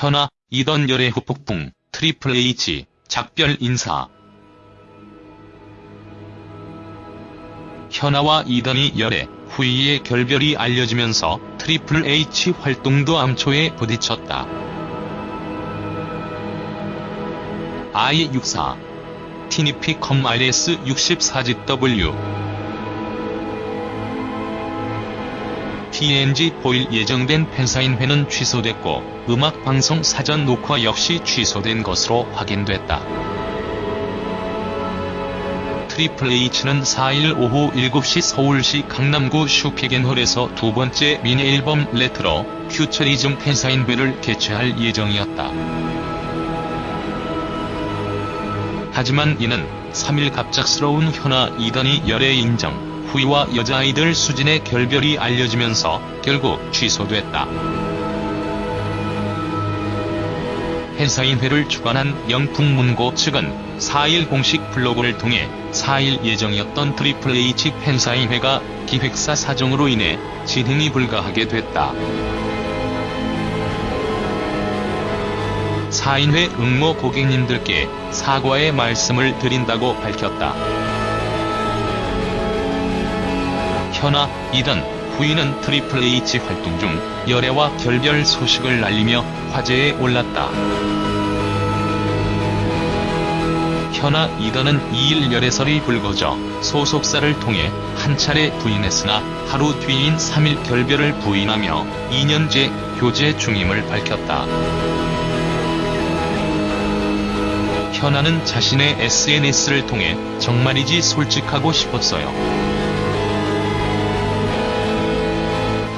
현아, 이던 열의 후폭풍, 트리플 H, 작별 인사. 현아와 이던이 열애, 후이의 결별이 알려지면서 트리플 H 활동도 암초에 부딪혔다. I64 티니피 컴 RS64GW TNG 보일 예정된 팬사인회는 취소됐고 음악방송 사전 녹화 역시 취소된 것으로 확인됐다. 트리플 H는 4일 오후 7시 서울시 강남구 슈피겐홀에서 두 번째 미니 앨범 Retro Futurism 팬사인회를 개최할 예정이었다. 하지만 이는 3일 갑작스러운 현아 이던이 열애 인정, 후이와 여자아이들 수진의 결별이 알려지면서 결국 취소됐다. 팬사인회를 주관한 영풍문고 측은 4일 공식 블로그를 통해 4일 예정이었던 트리플 H 팬사인회가 기획사 사정으로 인해 진행이 불가하게 됐다. 사인회 응모 고객님들께 사과의 말씀을 드린다고 밝혔다. 현아, 이던, 후이는 트리플 H 활동 중 열애와 결별 소식을 알리며 화제에 올랐다. 현아, 이던은 2일 열애설이 불거져 소속사를 통해 한 차례 부인했으나 하루 뒤인 3일 결별을 부인하며 2년째 교제 중임을 밝혔다. 현아는 자신의 SNS를 통해 정말이지 솔직하고 싶었어요.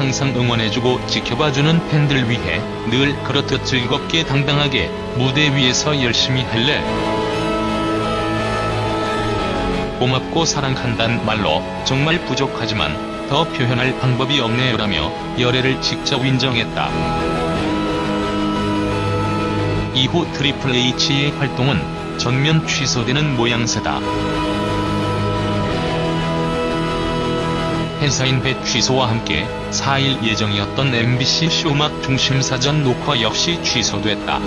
항상 응원해주고 지켜봐주는 팬들 위해 늘 그렇듯 즐겁게 당당하게 무대 위에서 열심히 할래. 고맙고 사랑한단 말로 정말 부족하지만 더 표현할 방법이 없네요라며 열애를 직접 인정했다. 이후 트리플 H의 활동은 전면 취소되는 모양새다. 팬사인회 취소와 함께 4일 예정이었던 MBC 쇼음악 중심 사전 녹화 역시 취소됐다.